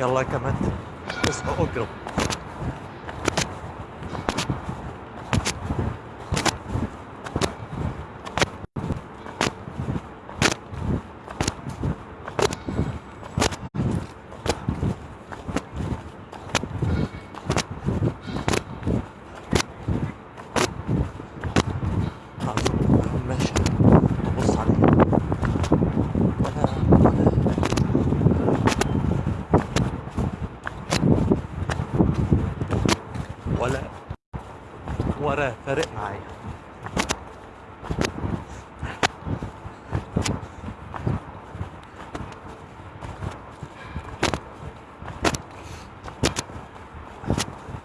يلا كمان. اسمع أقرب ماشي بص عليه ولا ولا ولا ولا فارق معايا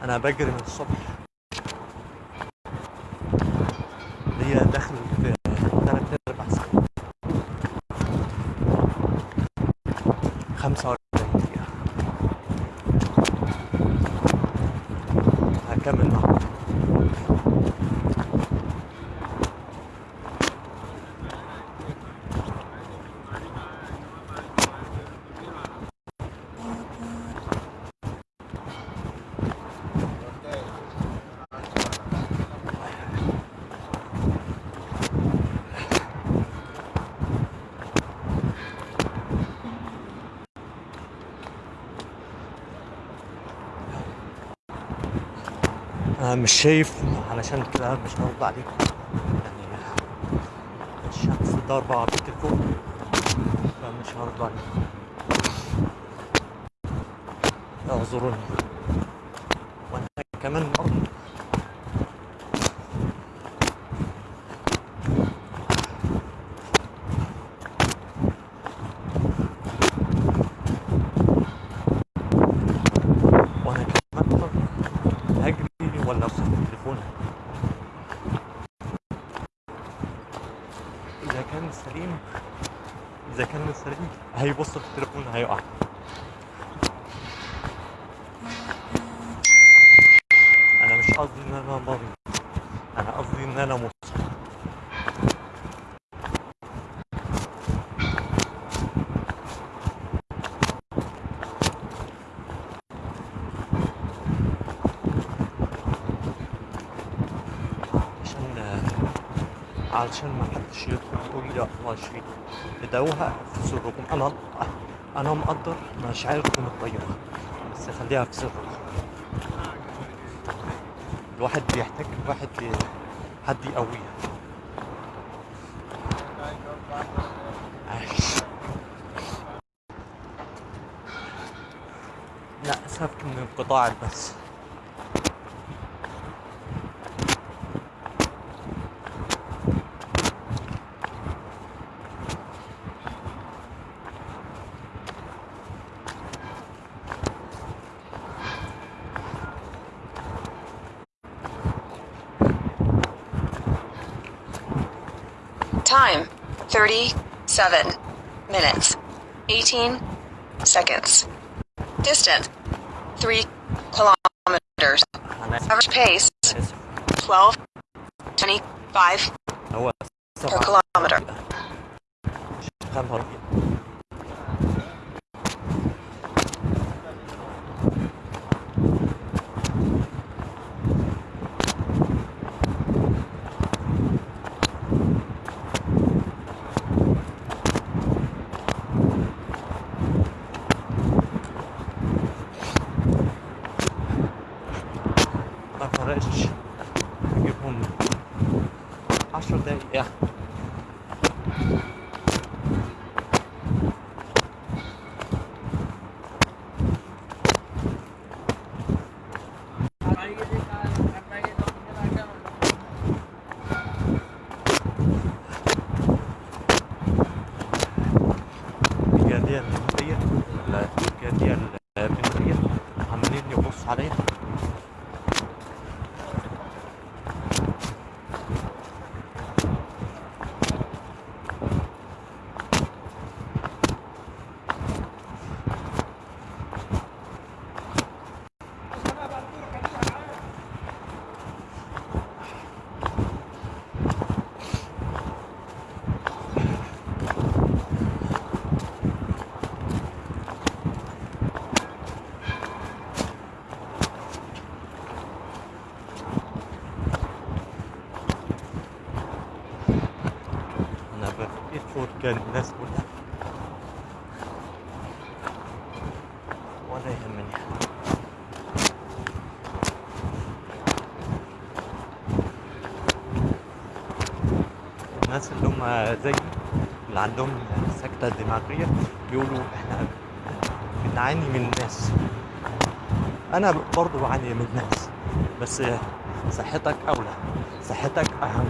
أنا بجري من الصبح. أنا مش شايف علشان كده مش هرد عليكم. يعني الشمس ضاربة على التليفون فمش هرد عليكم. اعذروني. وأنا كمان برضه وأنا كمان برضه هجري ولا امسك التليفون اذا كان سليم اذا كان سليم هيبص في التليفون هيقع أنا مش قصدي ان أنا مريض أنا قصدي ان أنا مصاب عشان علشان ما حدش يدخل يقول لي الله يشفيك ادعوها في سركم أنا أنا مقدر مشاعركم الطيبه بس خليها في سركم الواحد بيحتاج واحد حد يقويه عايش لا اسفك من انقطاع بس 37 minutes 18 seconds. Distance 3 kilometers. Average pace 12 25 per kilometer. astro day. Yeah. الناس كلها. ولا يهمني. الناس اللي هم زي اللي عندهم سكتة دماغية بيقولوا إحنا بنعاني من الناس أنا برضو بعاني من الناس بس صحتك أولى صحتك أهم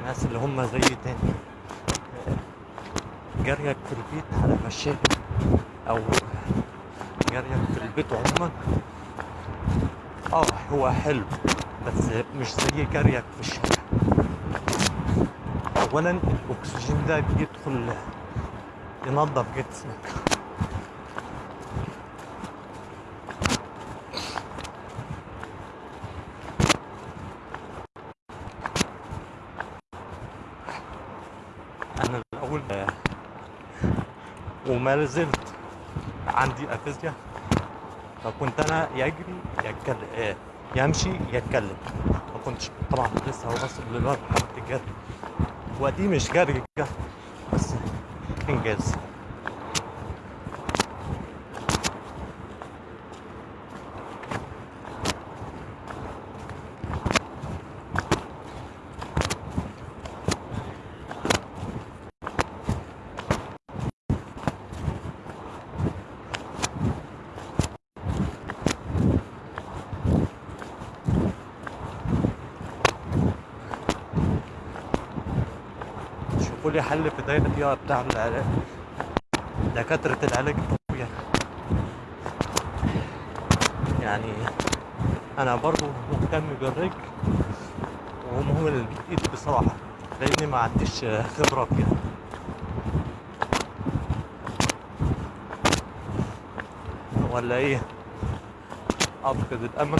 الناس اللي هم زي تاني جريك في البيت على مشاكل أو جريك في آه هو حلو بس مش زي جريك في الشارع. اولا الأكسجين ده بيدخل ينظف جسمك. أنا الأول آه، وما زلت عندي أفيزيا. فكنت أنا يجري يتكلم آه، يمشي يتكلم. ما كنتش طبعا لسه واصل لمرحله الجري ودي مش جري. بس إنجاز. شوفوا لي حل في دايرة فيها بتاع العلاج دكاترة العلاج. الطبيعي يعني أنا برضو مهتم بالرجل ومهم الإيد بصراحة لأني ما عنديش خبرة فيها. ولا إيه؟ أفقد الأمل.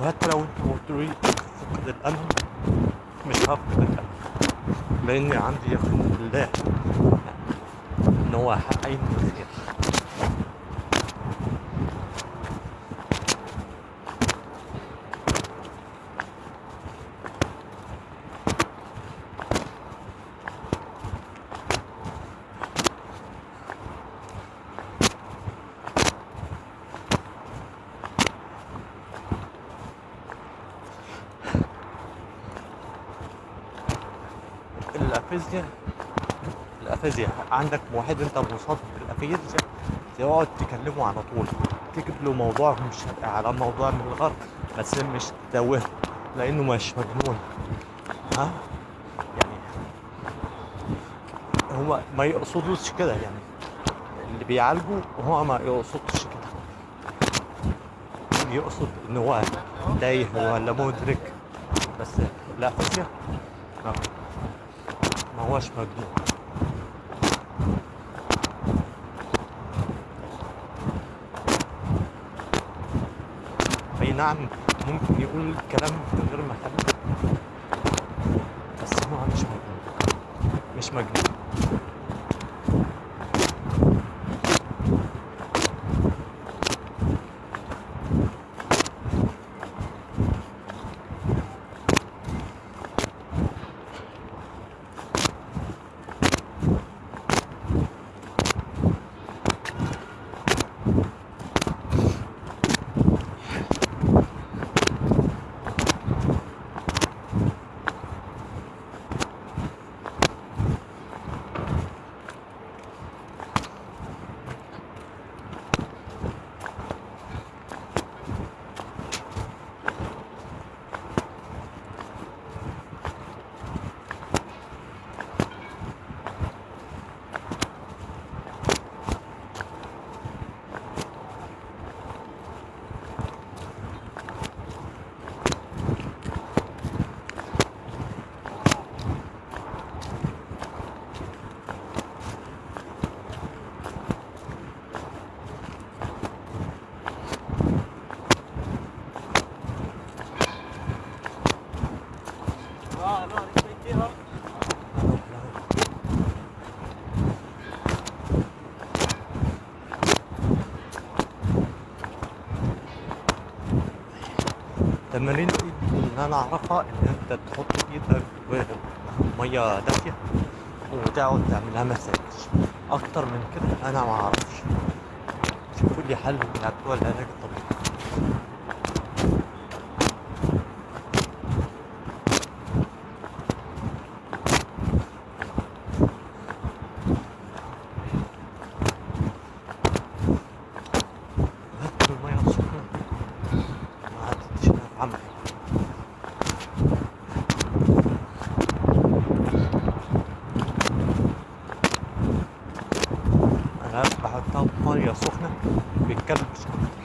وحتى لو أنت قلت لي فقد الامل لأني عندي يقين بالله إن هو حقين الخير الأفيزيا. الأفيزيا. عندك واحد أنت مصاب بالأفيزيا؟ تقعد تكلمه على طول. تكتب له موضوع مش على موضوع من الغرب. بس مش تتوه لأنه مش مجنون. ها؟ يعني هو ما يقصدوش كده يعني. اللي بيعالجه هو ما يقصدش كده. يقصد إن هو تايه ولا مدرك. بس لا ما هوش مجنون أي نعم ممكن يقول كلام من غير ما التمارين اللي أنا أعرفها إن أنت تحط إيدك في مية دافية وتقعد تعملها مساج. أكتر من كده أنا ما أعرفش. شوفوا لي حل من بتوع العلاج الطبيعي هات الميه السخنه ما عدتش أنا في عمري أنا بحطها في ميه سخنه بيتكلبش أكتر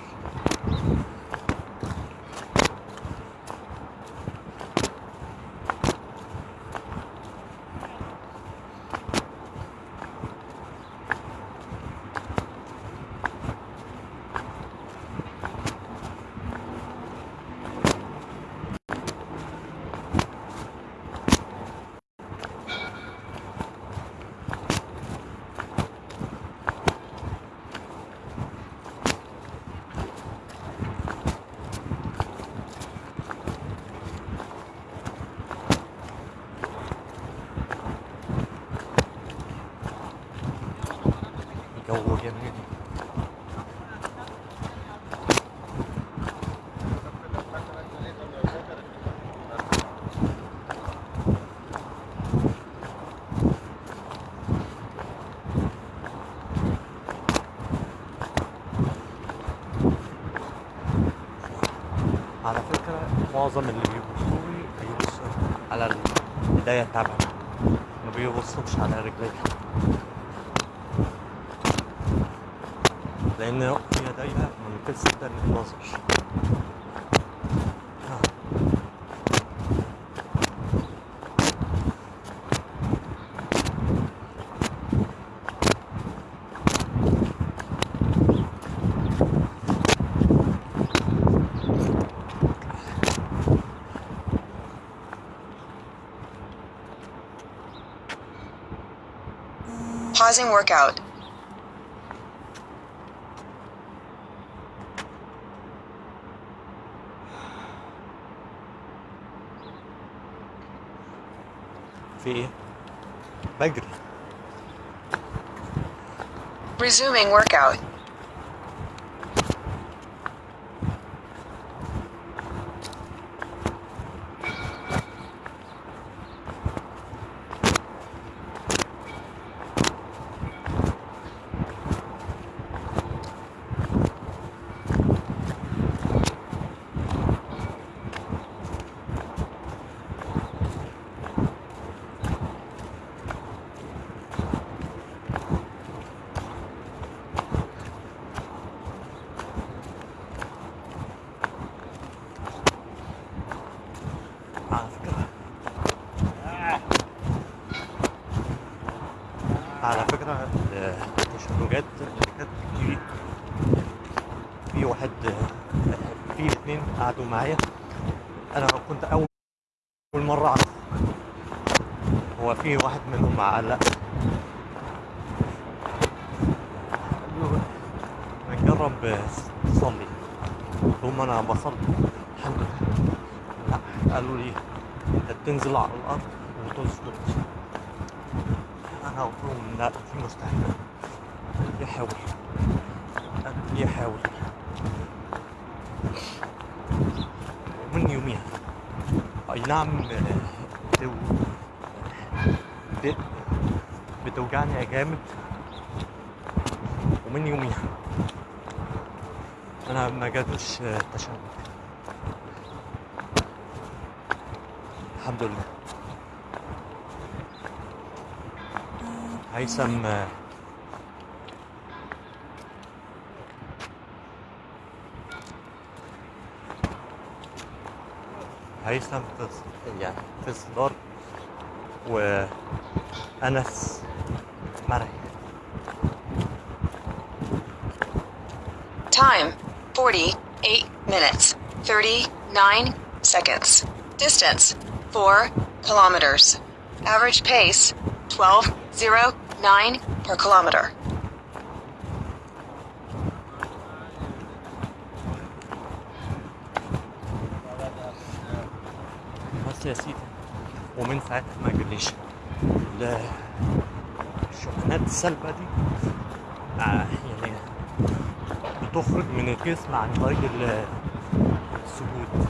جو جميل على فكرة معظم اللي بيبصوا لي بيبصوا على البداية التعبانة ما بيبصوش على رجلي لأن يديها ممتدة للنظر آه. Pausing workout. في ايه؟ بجري Resuming workout. قعدوا معايا. أنا كنت أول مرة أعرف هو في واحد منهم علق نجرب تصلي ثم أنا بصلي. الحمد لله. لا قالوا لي أنت بتنزل على الأرض وتسجد أنا قلت لهم لا دي مستحيل. قال لي حاول قال لي حاول ومن يوميها اي نعم بتو... ب... بتوجعني جامد. ومن يوميها. أنا ما جاتوش تشنج الحمد لله. هيثم هيثم في يعني في الصدار وأنس مرعي Time 48 minutes 39 seconds. Distance 4 kilometers. Average pace 12.09 per kilometer. يا سيدي. ومن ساعتها ما جاليش ال- الشحنات السلبة دي آه، يعني بتخرج من الجسم عن طريق ال- السجود.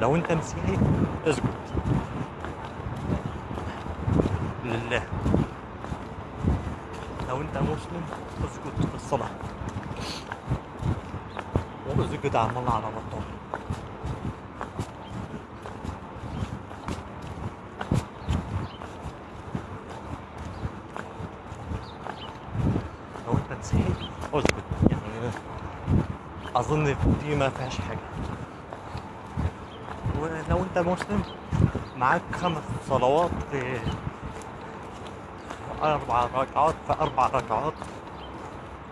لو انت مسيحي اسجد. لله. لو انت مسلم اسجد في الصلاة. واسجد عمال على بطال لو انت مسيحي اسجد يعني أظن دي ما فيهاش حاجة. ولو أنت مسلم معاك خمس صلوات في أربع ركعات في أربع ركعات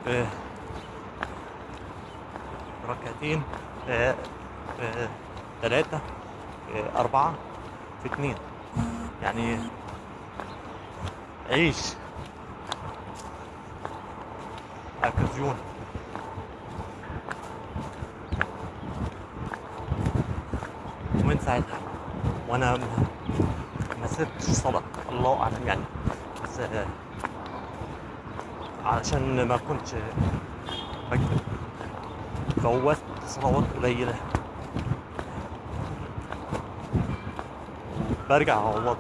في ركعتين ثلاثة في أربعة في اتنين. يعني عيش. أكازيون ومن ساعتها. وأنا ما سبتش صلاة الله أعلم يعني. بس آه، علشان ما كنتش بكتب فوتت صلوات قليلة. برجع اعوضها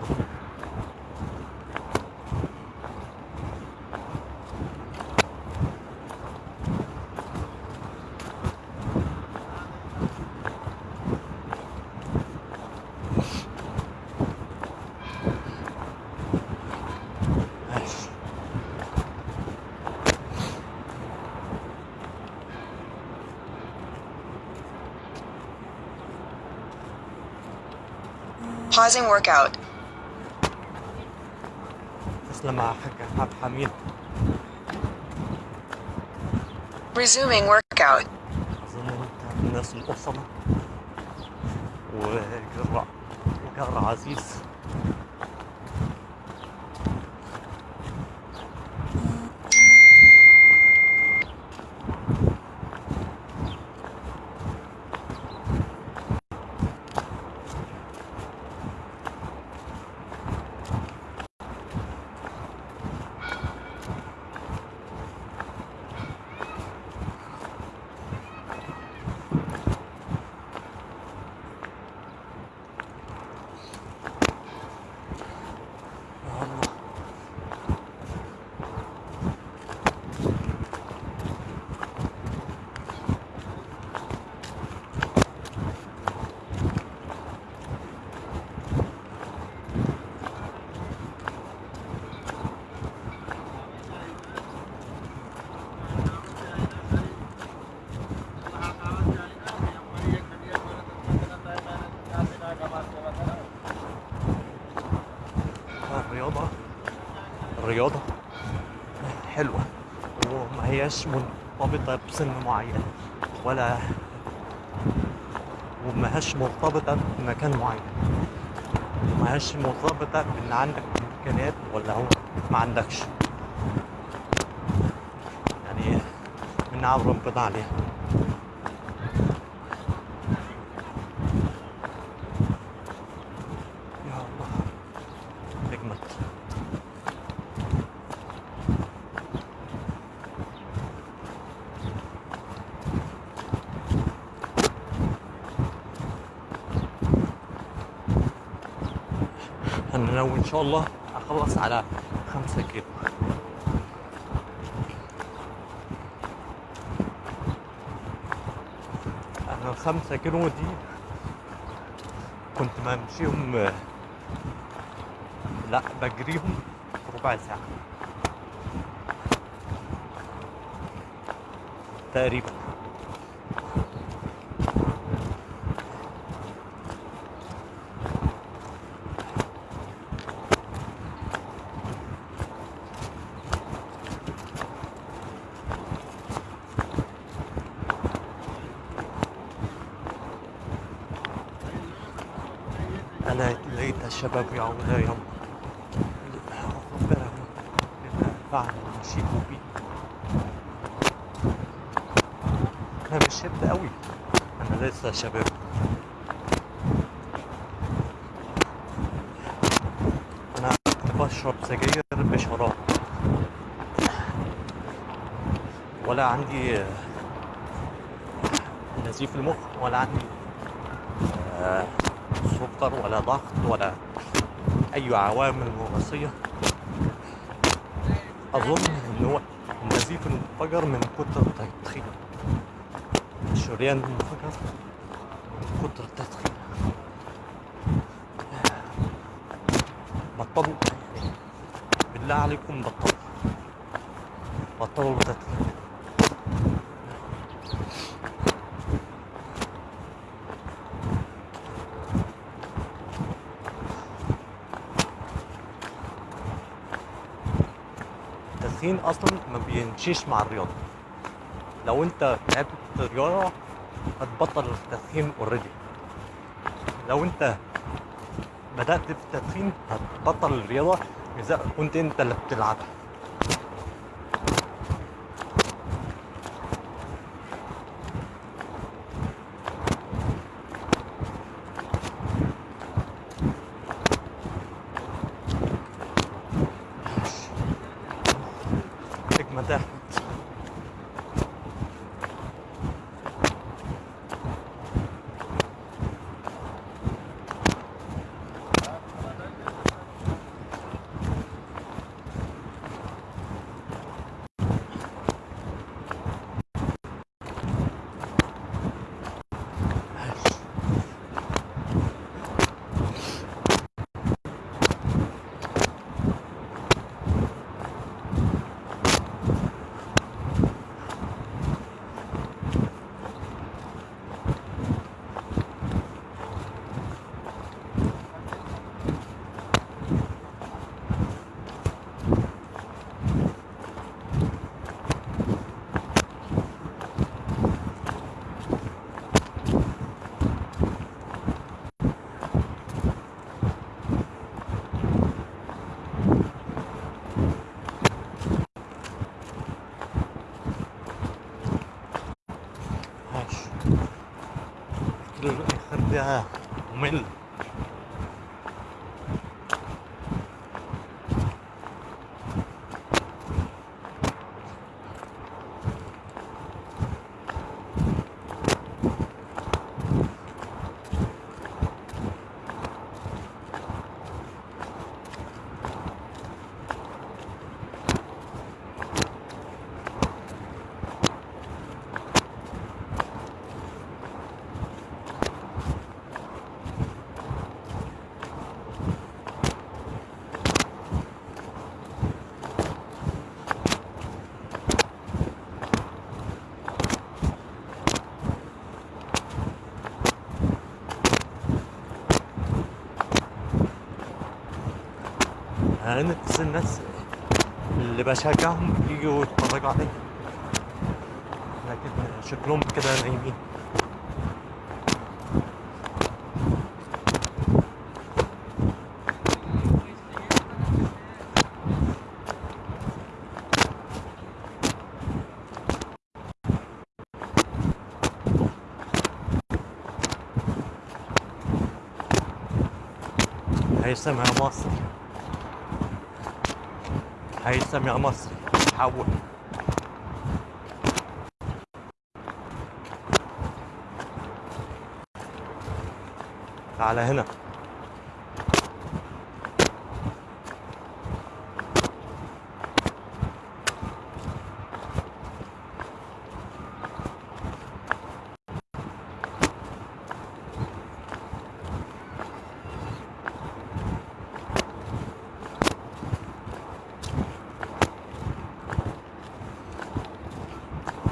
Pausing workout. تسلم يا حاج عبد الحميد Resuming workout. اظن انت من الناس الاصلة وجر وجر عزيز هياش مرتبطة بسن معين ولا وما هياش مرتبطة بمكان معين. وما هياش مرتبطة بإن عندك إمكانيات ولا هو ما عندكش. يعني من نعم ربنا عليها يا الله نجمت أنا ناوي إن شاء الله. أخلص على خمسة كيلو. أنا الخمسة كيلو دي كنت بمشيهم لا بجريهم ربع ساعة. تقريبا. أنا لقيت الشباب يعود يوم أخبرهم بما فعل المشيب بي. أنا مش شاب قوي أنا لسه شباب. أنا بشرب سجاير بشراب. ولا عندي نزيف المخ ولا عندي آه سكر ولا ضغط ولا أي عوامل وراثيه أظن إن هو النزيف انفجر من كتر التدخين الشريان انفجر من كتر التدخين بطلوا يعني. بالله عليكم بطلوا. بطلوا التدخين التدخين أصلا ما بيمشيش مع الرياضة. لو أنت لعبت رياضة هتبطل التدخين اوريدي لو أنت بدأت في التدخين هتبطل الرياضة إذا كنت أنت اللي بتلعبها نجمة ده ماشي كده أنا نفس الناس اللي بشجعهم يجوا يتفرجوا عليا لكن شكلهم كده نايمين. هيثم يا مصر. هيثم يا مصر حول تعالى هنا.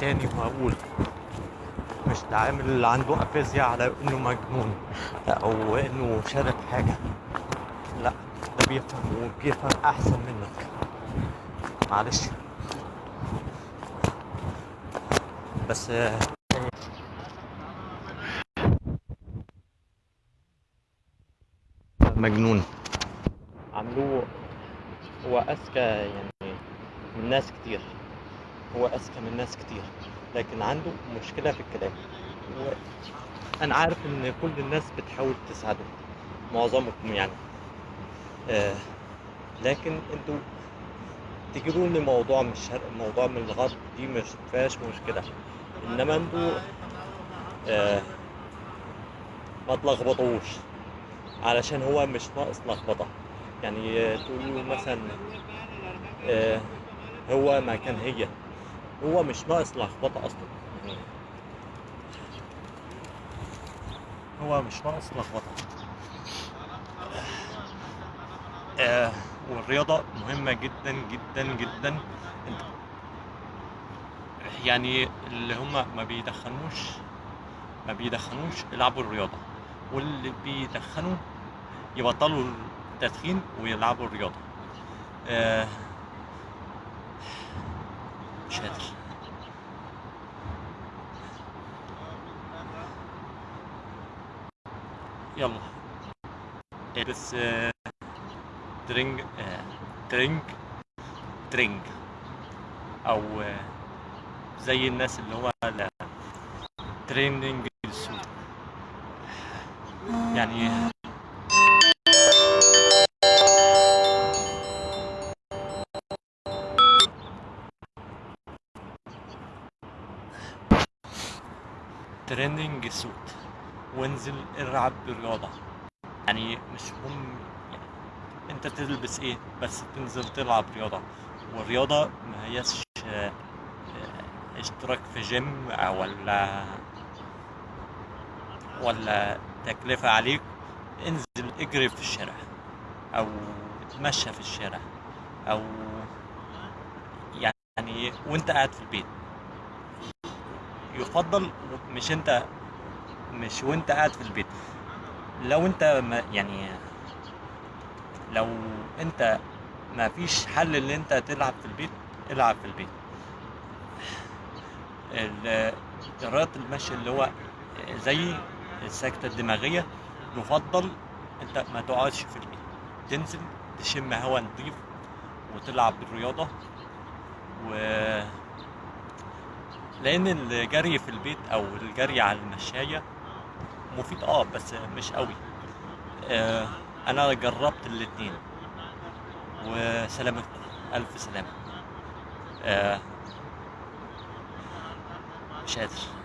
تاني وهقول. مش تعامل اللي عنده أفيزيا على إنه مجنون أو إنه شارب حاجة. لا ده بيفهم وبيفهم أحسن منك. معلش. بس مجنون. عملوه هو أذكى يعني من ناس كتير. هو أذكى من ناس كتير لكن عنده مشكلة في الكلام. أنا عارف إن كل الناس بتحاول تساعده معظمكم يعني. آه لكن أنتوا تجيبوا لي موضوع من الشرق موضوع من الغرب دي مش فيهاش مشكلة. إنما أنتوا آه ما تلخبطوش. علشان هو مش ناقص لخبطة. يعني تقولوا مثلا آه هو مكان هي. هو مش ناقص لخبطة أصلا. يعني هو مش ناقص لخبطة. آه والرياضة مهمة جدا جدا جدا. يعني اللي هم ما بيدخنوش ما بيدخنوش يلعبوا الرياضة. واللي بيدخنوا يبطلوا التدخين ويلعبوا الرياضة. آه مش قادر يلا البس آه، درينج آه، درينج درينج. أو آه، زي الناس اللي هو تريننج يعني وانزل العب بالرياضة. يعني مش مهم يعني انت تلبس إيه بس تنزل تلعب رياضة. والرياضة ما هيش آه، اشتراك في جيم ولا ولا تكلفة عليك. انزل اجري في الشارع أو اتمشى في الشارع أو يعني وانت قاعد في البيت. يفضل مش انت مش وانت قاعد في البيت. لو انت ما يعني لو انت ما فيش حل ان انت تلعب في البيت العب في البيت. ال- رياضة المشي اللي هو زي السكتة الدماغية يفضل انت ما تقعدش في البيت. تنزل تشم هوا نضيف وتلعب بالرياضة. و لأن الجري في البيت أو الجري على المشاية مفيد آه بس مش قوي. آه أنا جربت الاتنين. وسلامتكم ألف سلامة. آه مش قادر.